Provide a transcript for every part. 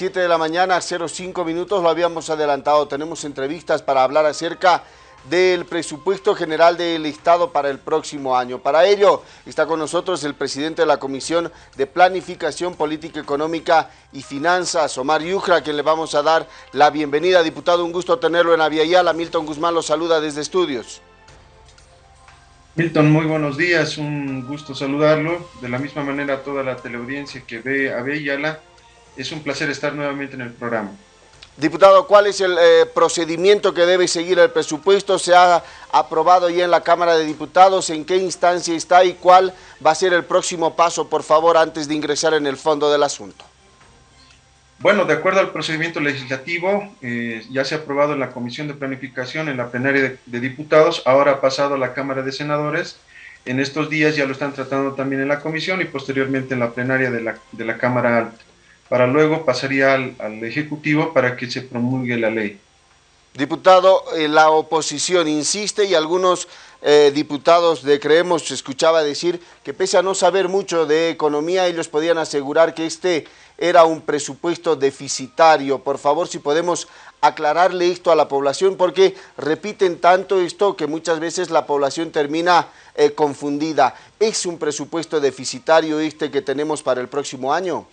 7 de la mañana, 05 minutos, lo habíamos adelantado. Tenemos entrevistas para hablar acerca del presupuesto general del Estado para el próximo año. Para ello está con nosotros el presidente de la Comisión de Planificación Política Económica y Finanzas, Omar Yujra, a quien le vamos a dar la bienvenida. Diputado, un gusto tenerlo en Aviala. Milton Guzmán lo saluda desde estudios. Milton, muy buenos días, un gusto saludarlo. De la misma manera a toda la teleaudiencia que ve Aviala, es un placer estar nuevamente en el programa. Diputado, ¿cuál es el eh, procedimiento que debe seguir el presupuesto? ¿Se ha aprobado ya en la Cámara de Diputados? ¿En qué instancia está y cuál va a ser el próximo paso, por favor, antes de ingresar en el fondo del asunto? Bueno, de acuerdo al procedimiento legislativo, eh, ya se ha aprobado en la Comisión de Planificación, en la plenaria de, Diputados, ahora ha pasado a la Cámara de Senadores. En estos días ya lo están tratando también en la Comisión y posteriormente en la plenaria de la, de la Cámara Alta para luego pasaría al, Ejecutivo para que se promulgue la ley. Diputado, eh, la oposición insiste y algunos eh, diputados de Creemos escuchaba decir que pese a no saber mucho de economía, ellos podían asegurar que este era un presupuesto deficitario. Por favor, si podemos aclararle esto a la población, porque repiten tanto esto que muchas veces la población termina eh, confundida. ¿Es un presupuesto deficitario este que tenemos para el próximo año?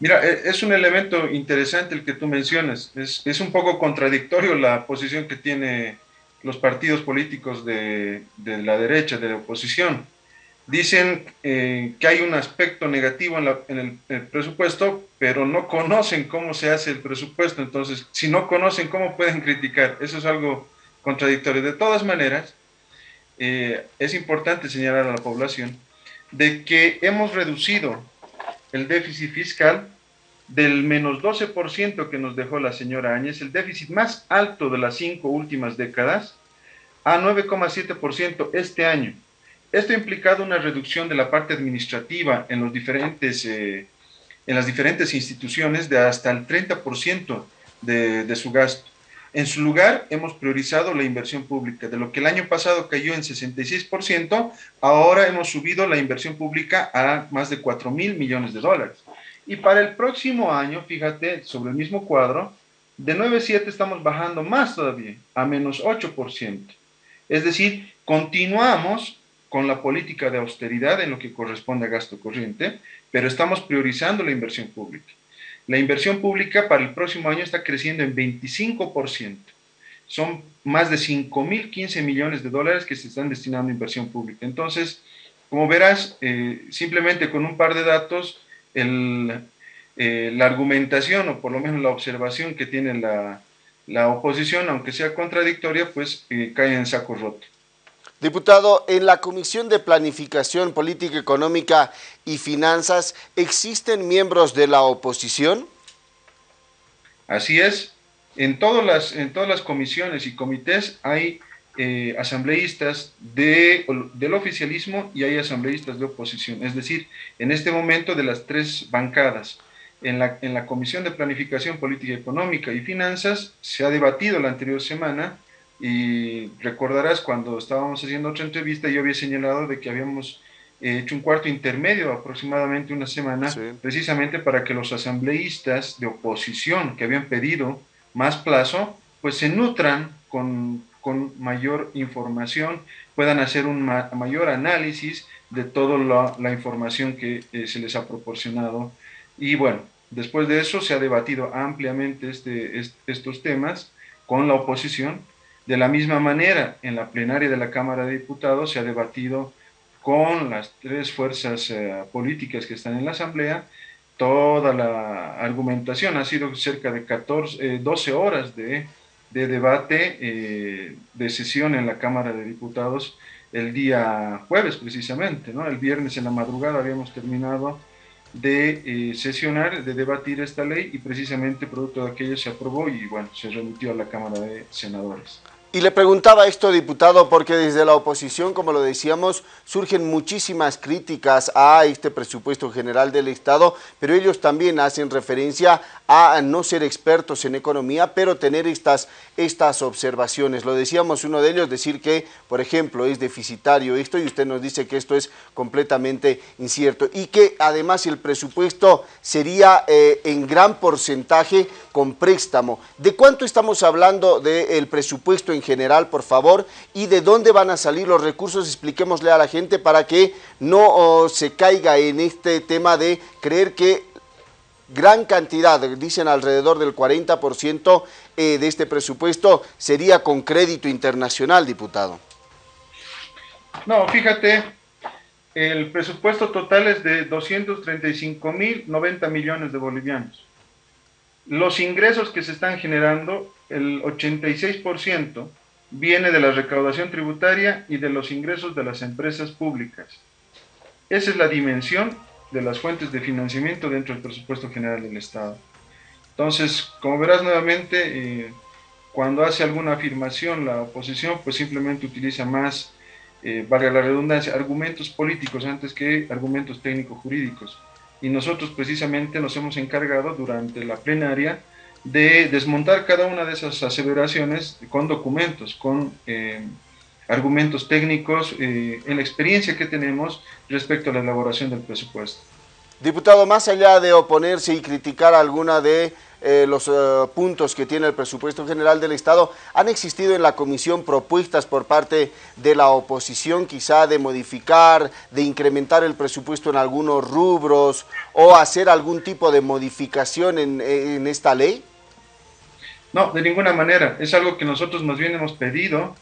Mira, e, es un elemento interesante el que tú mencionas. Es, un poco contradictorio la posición que tienen los partidos políticos de, la derecha, de la oposición. Dicen eh, que hay un aspecto negativo en, el, presupuesto, pero no conocen cómo se hace el presupuesto. Entonces, si no conocen, ¿cómo pueden criticar? Eso es algo contradictorio. De todas maneras, eh, es importante señalar a la población de que hemos reducido el déficit fiscal del menos 12% que nos dejó la señora Áñez, el déficit más alto de las cinco últimas décadas, a 9,7% este año. Esto ha implicado una reducción de la parte administrativa en, los diferentes, eh, en las diferentes instituciones de hasta el 30% de, de su gasto. En su lugar, hemos priorizado la inversión pública. De lo que el año pasado cayó en 66%, ahora hemos subido la inversión pública a más de 4 mil millones de dólares. Y para el próximo año, fíjate, sobre el mismo cuadro, de 9,7 estamos bajando más todavía, a menos 8%. Es decir, continuamos con la política de austeridad en lo que corresponde a gasto corriente, pero estamos priorizando la inversión pública. La inversión pública para el próximo año está creciendo en 25%. Son más de 5.015 millones de dólares que se están destinando a inversión pública. Entonces, como verás, eh, simplemente con un par de datos, eh, la argumentación o por lo menos la observación que tiene la, oposición, aunque sea contradictoria, pues eh, cae en saco roto. Diputado, en la Comisión de Planificación Política Económica y Finanzas, ¿existen miembros de la oposición? Así es. En todas las, en todas las comisiones y comités hay eh, asambleístas de, del oficialismo y hay asambleístas de oposición. Es decir, en este momento de las tres bancadas, en la, en la Comisión de Planificación Política Económica y Finanzas se ha debatido la anterior semana y recordarás cuando estábamos haciendo otra entrevista, yo había señalado de que habíamos eh, hecho un cuarto intermedio aproximadamente una semana, precisamente para que los asambleístas de oposición que habían pedido más plazo, pues se nutran con, con mayor información, puedan hacer un mayor análisis de toda la, información que eh, se les ha proporcionado. Y bueno, después de eso se ha debatido ampliamente este, estos temas con la oposición de la misma manera, en la plenaria de la Cámara de Diputados se ha debatido con las tres fuerzas eh, políticas que están en la Asamblea, toda la argumentación, ha sido cerca de 14, 12 eh, horas de, debate, eh, de sesión en la Cámara de Diputados el día jueves precisamente, ¿no? el viernes en la madrugada habíamos terminado de sesionar, de debatir esta ley y precisamente producto de aquello se aprobó y bueno, se remitió a la Cámara de Senadores. Y le preguntaba esto, diputado, porque desde la oposición, como lo decíamos, surgen muchísimas críticas a este presupuesto general del Estado, pero ellos también hacen referencia a no ser expertos en economía, pero tener estas, estas observaciones. Lo decíamos uno de ellos, decir que, por ejemplo, es deficitario esto y usted nos dice que esto es completamente incierto y que además el presupuesto sería eh, en gran porcentaje con préstamo. ¿De cuánto estamos hablando del presupuesto en general, por favor? ¿Y de dónde van a salir los recursos? Expliquémosle a la gente para que no oh, se caiga en este tema de creer que gran cantidad, dicen alrededor del 40% eh, de este presupuesto, sería con crédito internacional, diputado. No, fíjate, el presupuesto total es de 235 mil 90 millones de bolivianos. Los ingresos que se están generando, el 86% viene de la recaudación tributaria y de los ingresos de las empresas públicas. Esa es la dimensión de las fuentes de financiamiento dentro del presupuesto general del Estado. Entonces, como verás nuevamente, eh, cuando hace alguna afirmación la oposición, pues simplemente utiliza más, eh, valga la redundancia, argumentos políticos antes que argumentos técnico-jurídicos. Y nosotros precisamente nos hemos encargado durante la plenaria de desmontar cada una de esas aseveraciones con documentos, con eh, argumentos técnicos eh, en la experiencia que tenemos respecto a la elaboración del presupuesto. Diputado, más allá de oponerse y criticar alguna de eh, los eh, puntos que tiene el presupuesto general del Estado, ¿han existido en la comisión propuestas por parte de la oposición quizá de modificar, de incrementar el presupuesto en algunos rubros o hacer algún tipo de modificación en, en esta ley? No, de ninguna manera. Es algo que nosotros más bien hemos pedido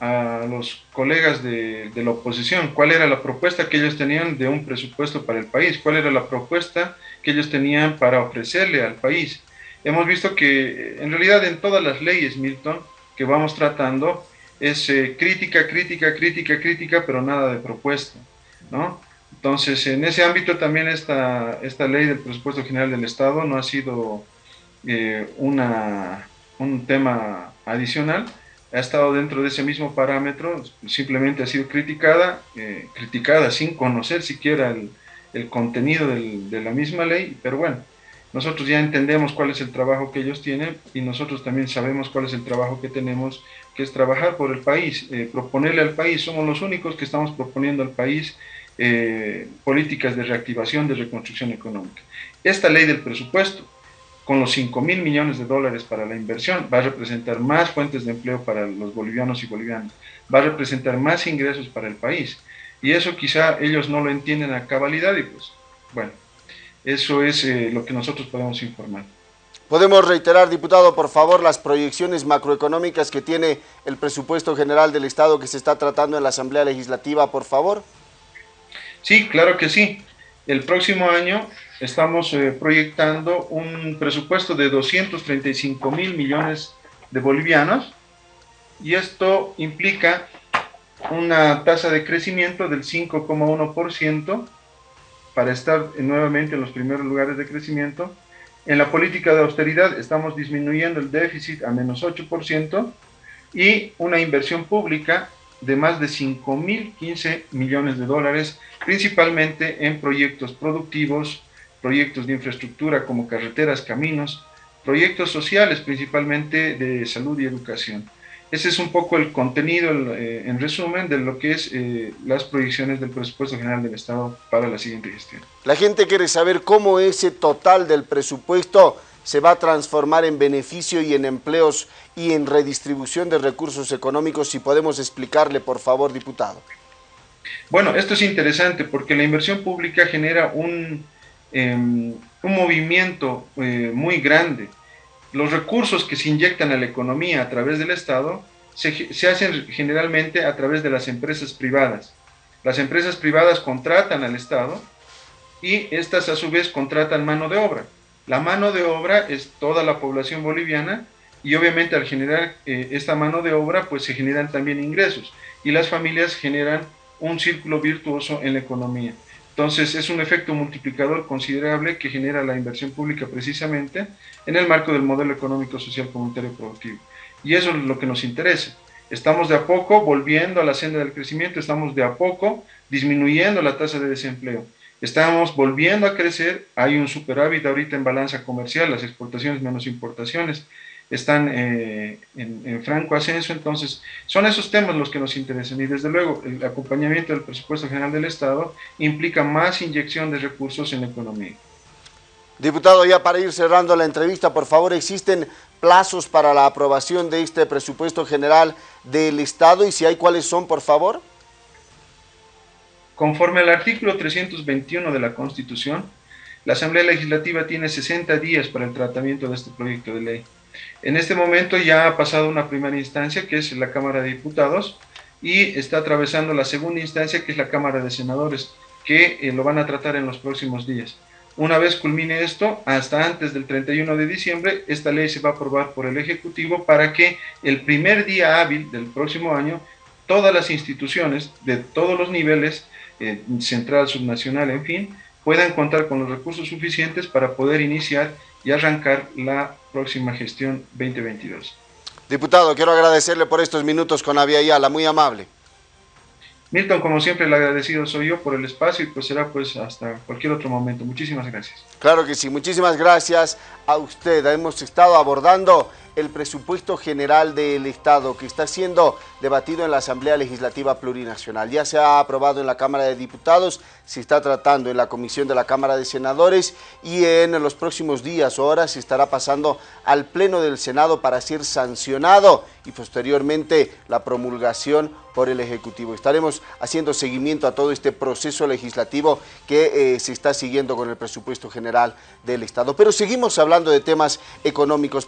a los colegas de, la oposición cuál era la propuesta que ellos tenían de un presupuesto para el país, cuál era la propuesta que ellos tenían para ofrecerle al país. Hemos visto que en realidad en todas las leyes, Milton, que vamos tratando, es eh, crítica, crítica, crítica, crítica, pero nada de propuesta, ¿no? Entonces, en ese ámbito también esta, esta ley del presupuesto general del Estado no ha sido eh, una, un tema adicional, ha estado dentro de ese mismo parámetro, simplemente ha sido criticada, eh, criticada sin conocer siquiera el, el contenido del, de la misma ley, pero bueno, nosotros ya entendemos cuál es el trabajo que ellos tienen y nosotros también sabemos cuál es el trabajo que tenemos, que es trabajar por el país, eh, proponerle al país, somos los únicos que estamos proponiendo al país eh, políticas de reactivación, de reconstrucción económica. Esta ley del presupuesto, con los 5 mil millones de dólares para la inversión, va a representar más fuentes de empleo para los bolivianos y bolivianas, va a representar más ingresos para el país. Y eso quizá ellos no lo entienden a cabalidad y pues, bueno, eso es eh, lo que nosotros podemos informar. Podemos reiterar, diputado, por favor, las proyecciones macroeconómicas que tiene el presupuesto general del Estado que se está tratando en la Asamblea Legislativa, por favor. Sí, claro que sí. El próximo año estamos eh, proyectando un presupuesto de 235 mil millones de bolivianos y esto implica una tasa de crecimiento del 5,1% para estar nuevamente en los primeros lugares de crecimiento. En la política de austeridad estamos disminuyendo el déficit a menos 8% y una inversión pública de más de 5.015 millones de dólares, principalmente en proyectos productivos, proyectos de infraestructura como carreteras, caminos, proyectos sociales principalmente de salud y educación. Ese es un poco el contenido, eh, en resumen, de lo que es eh, las proyecciones del presupuesto general del Estado para la siguiente gestión. La gente quiere saber cómo ese total del presupuesto se va a transformar en beneficio y en empleos y en redistribución de recursos económicos. Si podemos explicarle, por favor, diputado. Bueno, esto es interesante porque la inversión pública genera un, Em, un movimiento eh, muy grande. Los recursos que se inyectan a la economía a través del Estado se, hacen generalmente a través de las empresas privadas. Las empresas privadas contratan al Estado y estas a su vez contratan mano de obra. La mano de obra es toda la población boliviana y obviamente al generar eh, esta mano de obra pues se generan también ingresos y las familias generan un círculo virtuoso en la economía. Entonces es un efecto multiplicador considerable que genera la inversión pública precisamente en el marco del modelo económico, social, comunitario productivo. Y eso es lo que nos interesa. Estamos de a poco volviendo a la senda del crecimiento, estamos de a poco disminuyendo la tasa de desempleo. Estamos volviendo a crecer, hay un superávit ahorita en balanza comercial, las exportaciones menos importaciones están eh, en, franco ascenso, entonces son esos temas los que nos interesan y desde luego el acompañamiento del presupuesto general del Estado implica más inyección de recursos en la economía. Diputado, ya para ir cerrando la entrevista, por favor, ¿existen plazos para la aprobación de este presupuesto general del Estado y si hay, ¿cuáles son, por favor? Conforme al artículo 321 de la Constitución, la Asamblea Legislativa tiene 60 días para el tratamiento de este proyecto de ley. En este momento ya ha pasado una primera instancia, que es la Cámara de Diputados, y está atravesando la segunda instancia, que es la Cámara de Senadores, que eh, lo van a tratar en los próximos días. Una vez culmine esto, hasta antes del 31 de diciembre, esta ley se va a aprobar por el Ejecutivo para que el primer día hábil del próximo año, todas las instituciones de todos los niveles, eh, central, subnacional, en fin, puedan contar con los recursos suficientes para poder iniciar y arrancar la próxima gestión 2022. Diputado, quiero agradecerle por estos minutos con Avia Yala, muy amable. Milton, como siempre, el agradecido soy yo por el espacio y pues será pues hasta cualquier otro momento. Muchísimas gracias. Claro que sí, muchísimas gracias a usted. Hemos estado abordando el presupuesto general del Estado que está siendo debatido en la Asamblea Legislativa Plurinacional. Ya se ha aprobado en la Cámara de Diputados, se está tratando en la Comisión de la Cámara de Senadores y en los próximos días o horas se estará pasando al Pleno del Senado para ser sancionado y posteriormente la promulgación por el Ejecutivo. Estaremos haciendo seguimiento a todo este proceso legislativo que eh, se está siguiendo con el presupuesto general del Estado. Pero seguimos hablando de temas económicos.